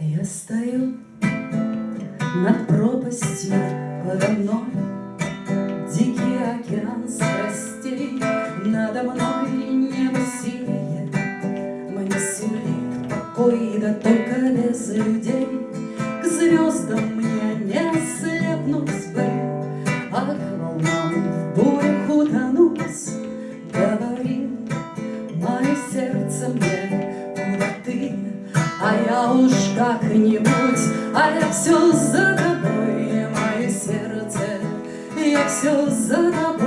А я стою над пропастью подо мной, Дикий океан страстей надо мной небо синее, Мне сулит покой и дотоль. все за тобой, мое сердце, я все за тобой.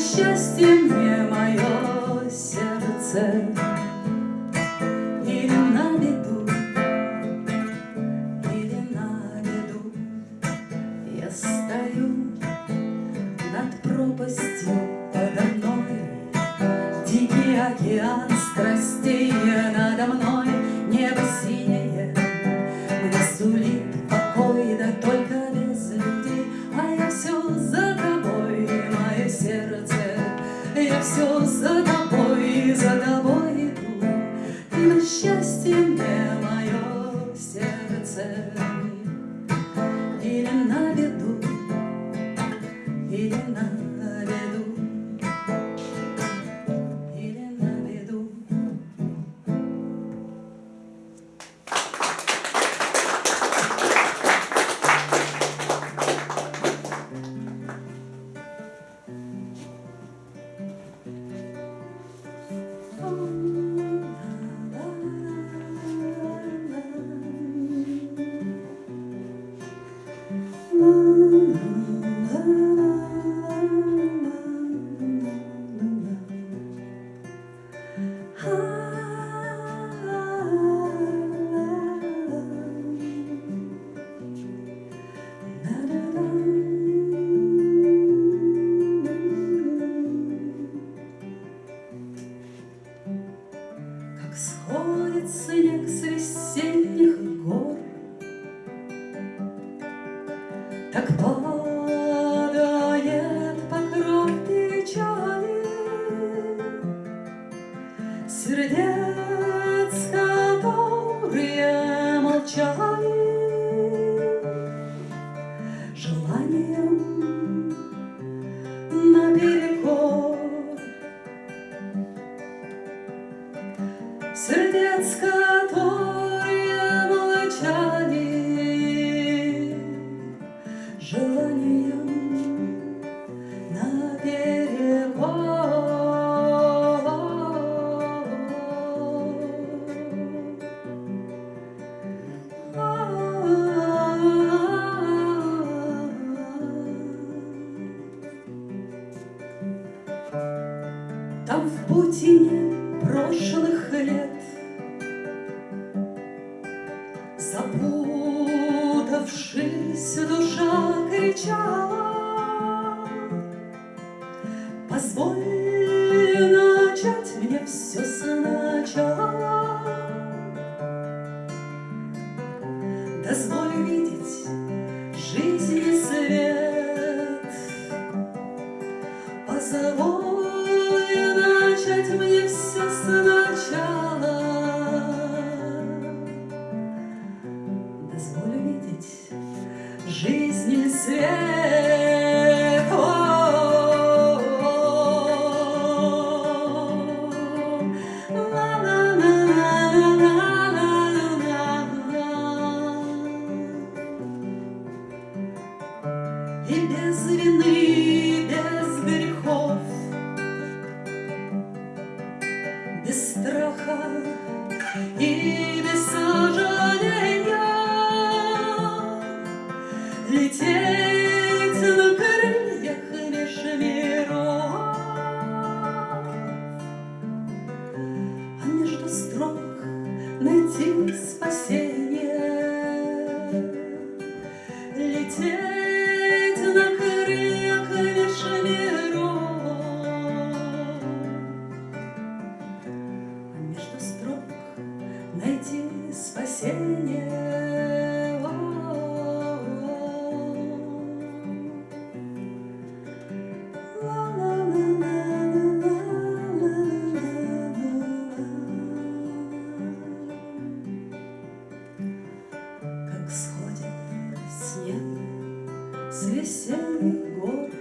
счастье. 一点的 je Jésus. лететь. снег с весенних гор.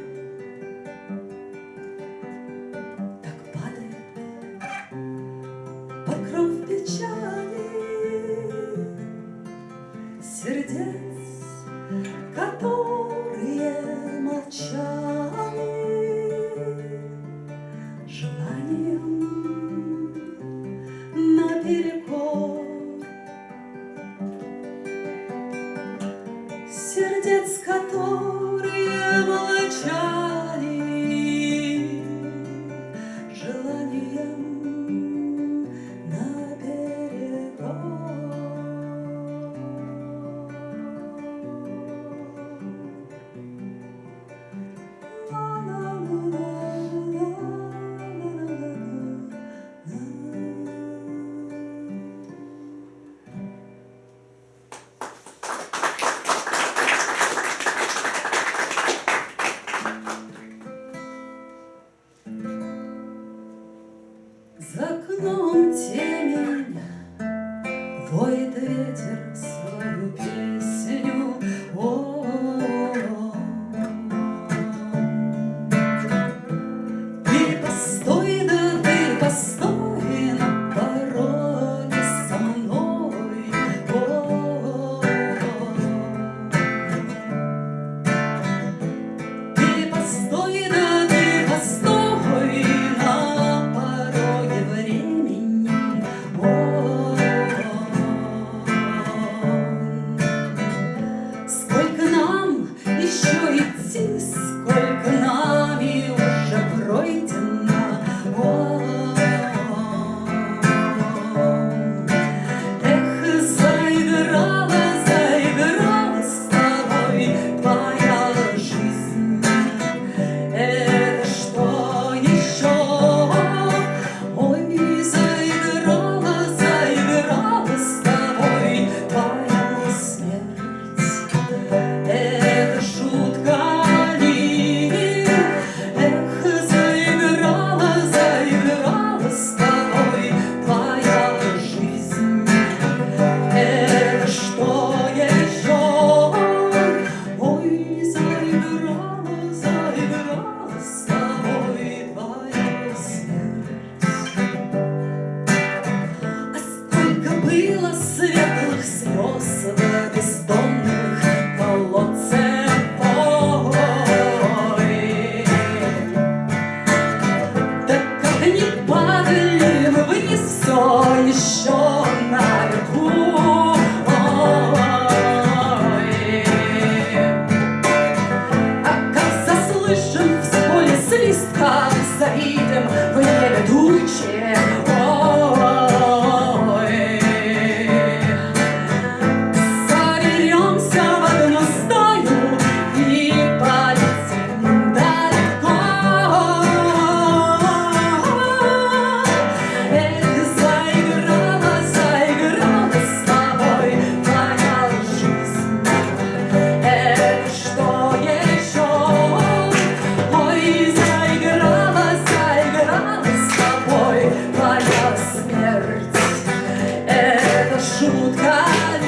маршрутках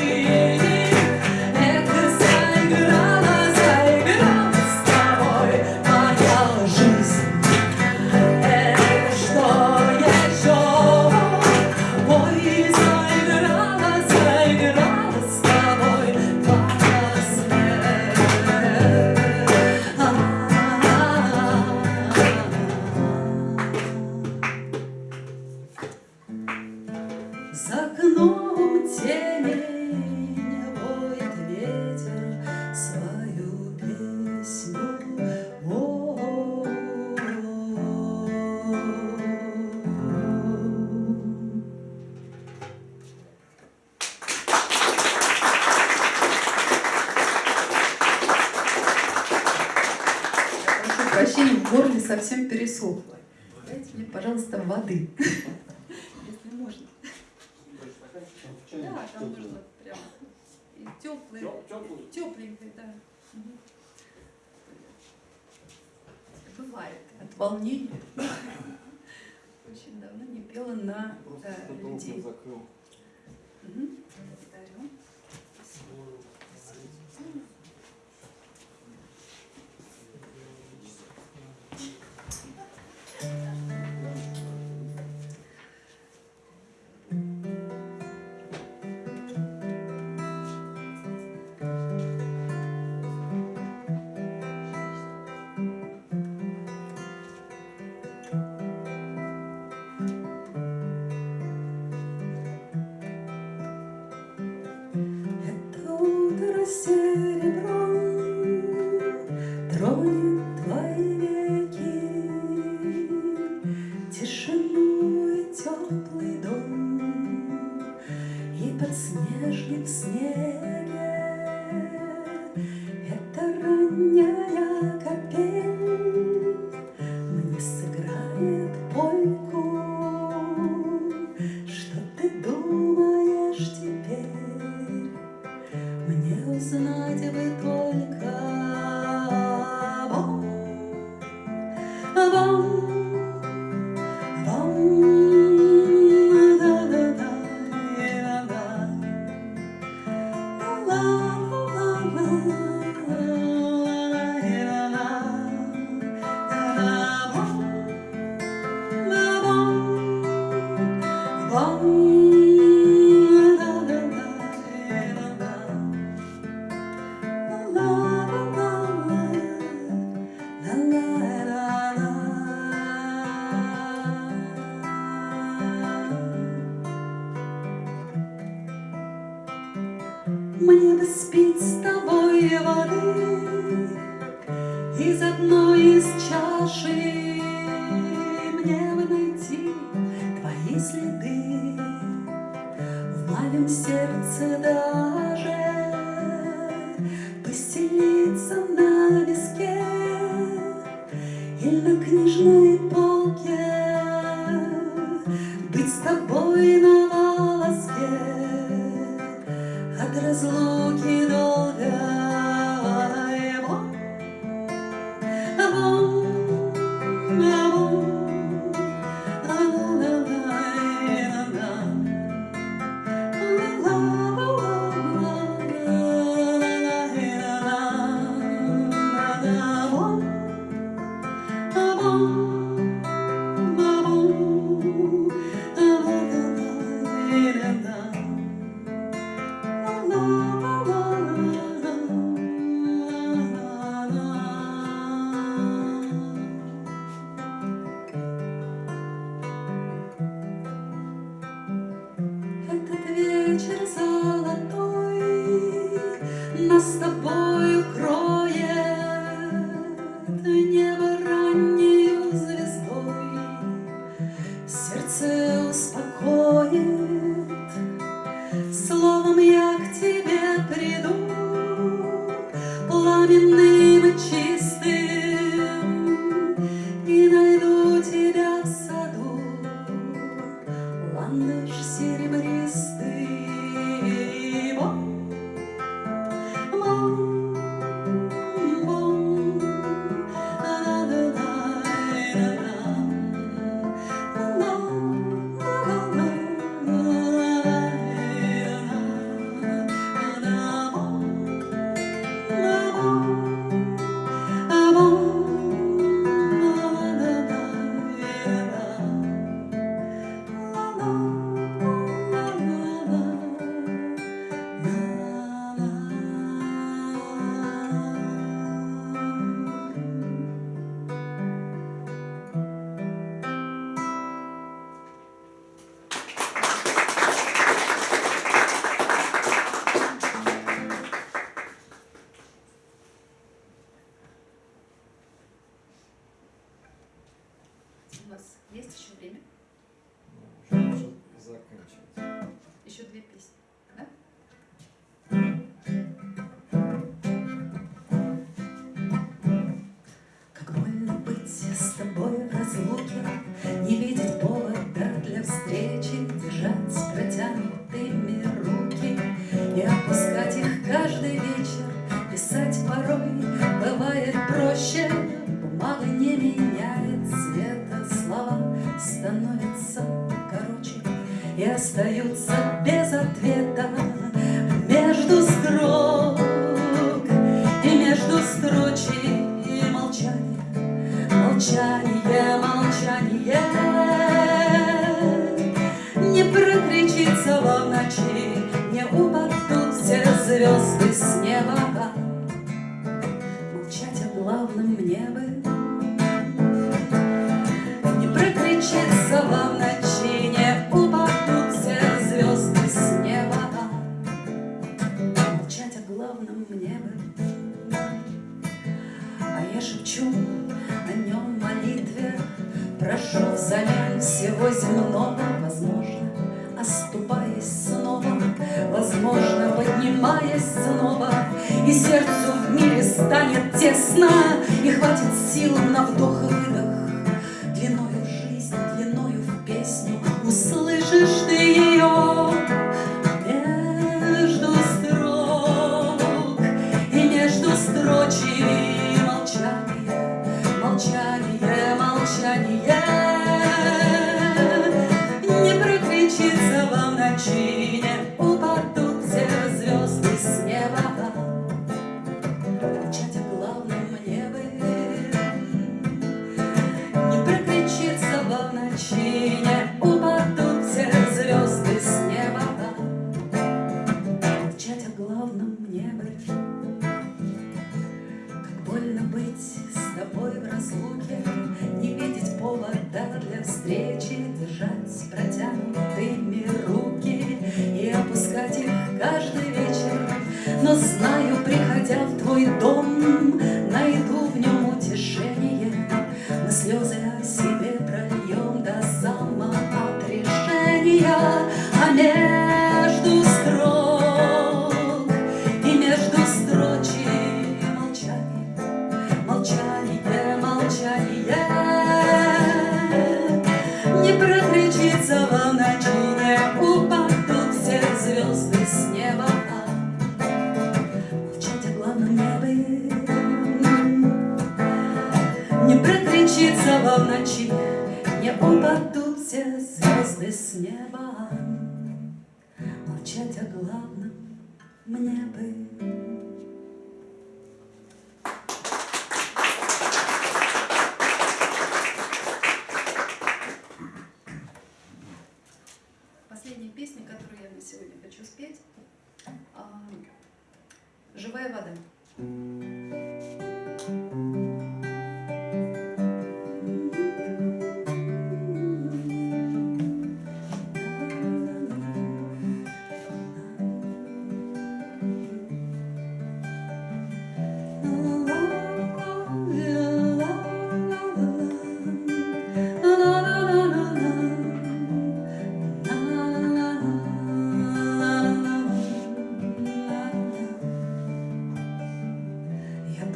совсем пересохло. Дайте мне, пожалуйста, воды, если можно. Да, там можно прям теплый, тепленький, да. Бывает. От волнения. Очень давно не пела на людей. Испить с тобой воды Из одной из чаши. Мне бы найти твои следы В моем сердце даже молчание, молчание. Не прокричится вам на чине.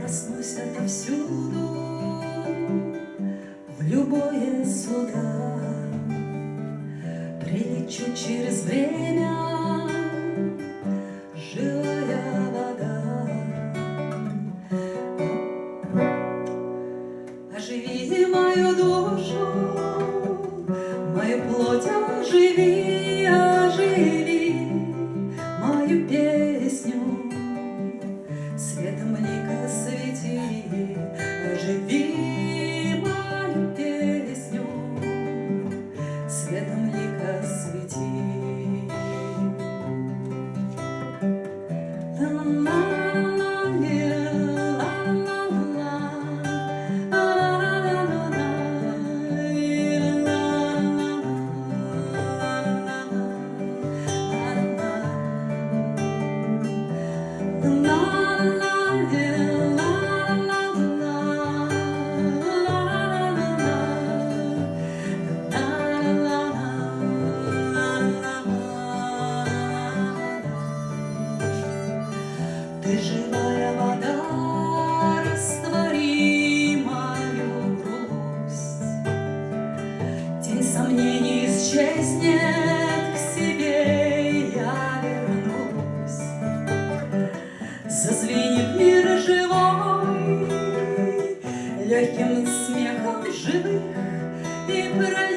проснусь отовсюду В любое суда Прилечу через время живых и пролетных.